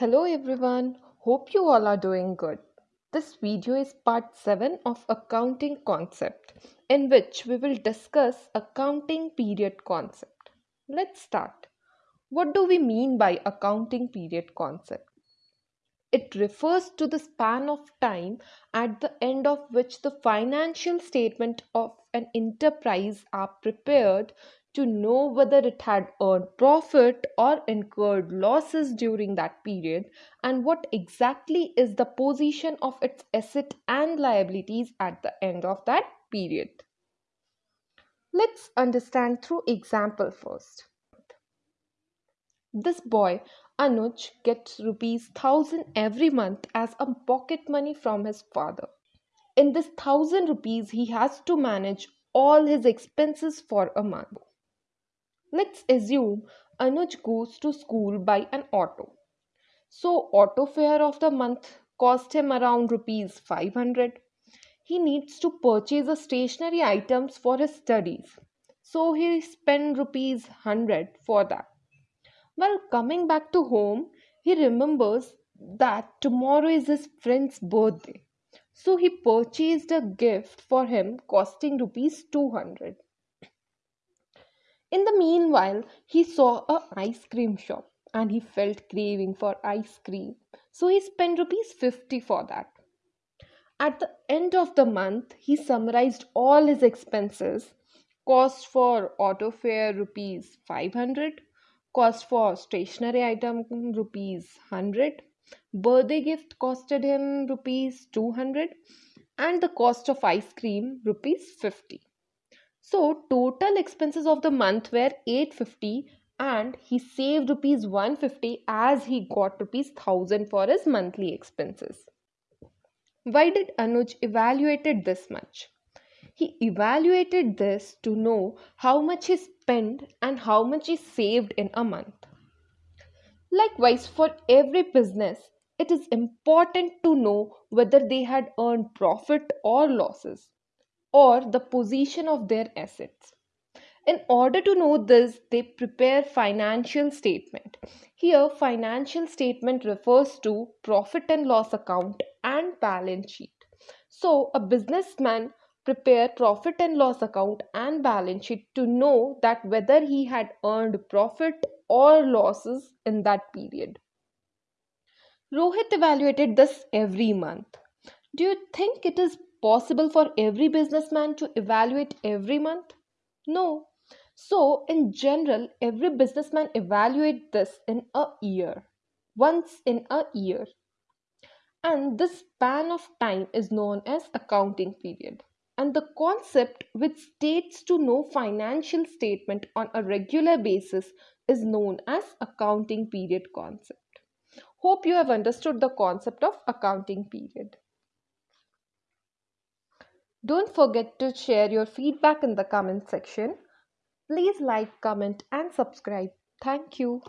Hello everyone, hope you all are doing good. This video is part 7 of accounting concept in which we will discuss accounting period concept. Let's start. What do we mean by accounting period concept? It refers to the span of time at the end of which the financial statement of an enterprise are prepared to know whether it had earned profit or incurred losses during that period and what exactly is the position of its asset and liabilities at the end of that period. Let's understand through example first. This boy Anuj gets rupees 1000 every month as a pocket money from his father. In this 1000 rupees he has to manage all his expenses for a month. Let's assume Anuj goes to school by an auto. So auto fare of the month cost him around rupees 500. He needs to purchase a stationery items for his studies. So he spent rupees 100 for that. While coming back to home, he remembers that tomorrow is his friend's birthday. So he purchased a gift for him costing rupees 200. In the meanwhile, he saw a ice cream shop and he felt craving for ice cream. So he spent rupees 50 for that. At the end of the month, he summarized all his expenses. Cost for auto fare rupees 500, cost for stationery item rupees 100, birthday gift costed him rupees 200 and the cost of ice cream rupees 50. So total expenses of the month were 850 and he saved rupees 150 as he got rupees 1000 for his monthly expenses. Why did Anuj evaluated this much? He evaluated this to know how much he spent and how much he saved in a month. Likewise, for every business, it is important to know whether they had earned profit or losses or the position of their assets. In order to know this, they prepare financial statement. Here, financial statement refers to profit and loss account and balance sheet. So, a businessman prepare profit and loss account and balance sheet to know that whether he had earned profit or losses in that period. Rohit evaluated this every month. Do you think it is possible for every businessman to evaluate every month? No. So, in general, every businessman evaluate this in a year, once in a year. And this span of time is known as accounting period. And the concept which states to know financial statement on a regular basis is known as accounting period concept. Hope you have understood the concept of accounting period. Don't forget to share your feedback in the comment section. Please like, comment and subscribe. Thank you.